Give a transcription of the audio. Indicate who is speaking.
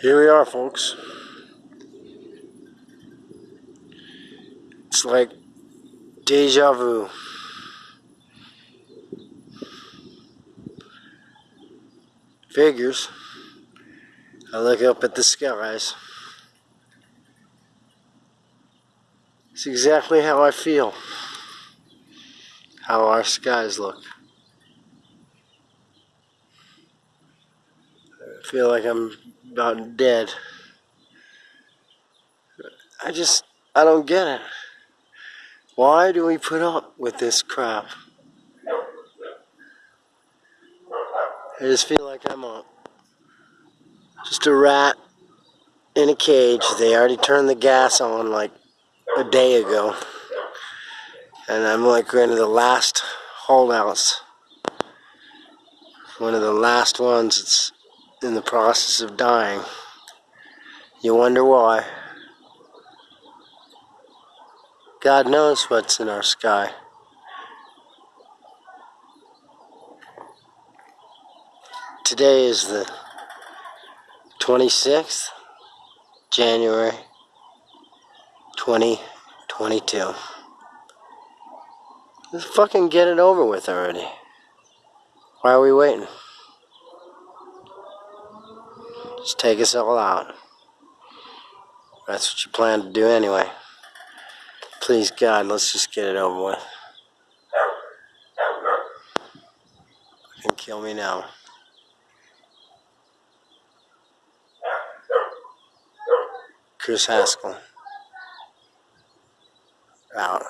Speaker 1: Here we are, folks. It's like deja vu. Figures. I look up at the skies. It's exactly how I feel. How our skies look. Feel like I'm about dead. I just, I don't get it. Why do we put up with this crap? I just feel like I'm a, just a rat in a cage. They already turned the gas on like a day ago. And I'm like one of the last holdouts. One of the last ones that's in the process of dying. You wonder why. God knows what's in our sky. Today is the 26th, January 2022. Let's fucking get it over with already. Why are we waiting? Just take us all out. That's what you plan to do anyway. Please, God, let's just get it over with. And kill me now. Chris Haskell. Out.